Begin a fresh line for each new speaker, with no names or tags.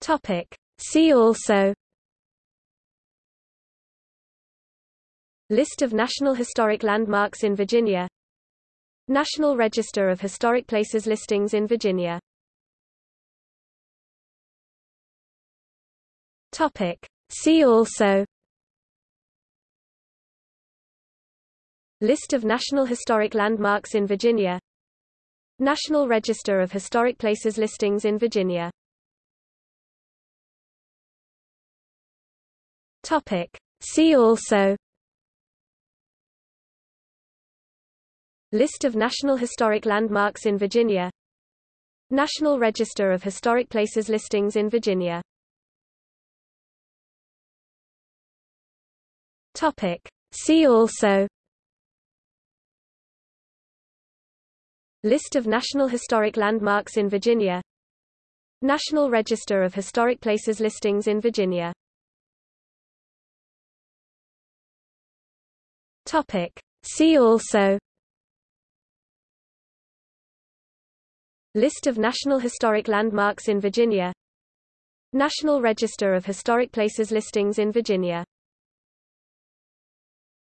Topic. See also. List of National Historic Landmarks in Virginia. National Register of Historic Places listings in Virginia. Topic. See also. List of National Historic Landmarks in Virginia. National Register of Historic Places listings in Virginia Topic. See also List of National Historic Landmarks in Virginia National Register of Historic Places listings in Virginia Topic. See also List of National Historic Landmarks in Virginia National Register of Historic Places listings in Virginia Topic. See also List of National Historic Landmarks in Virginia National Register of Historic Places listings in Virginia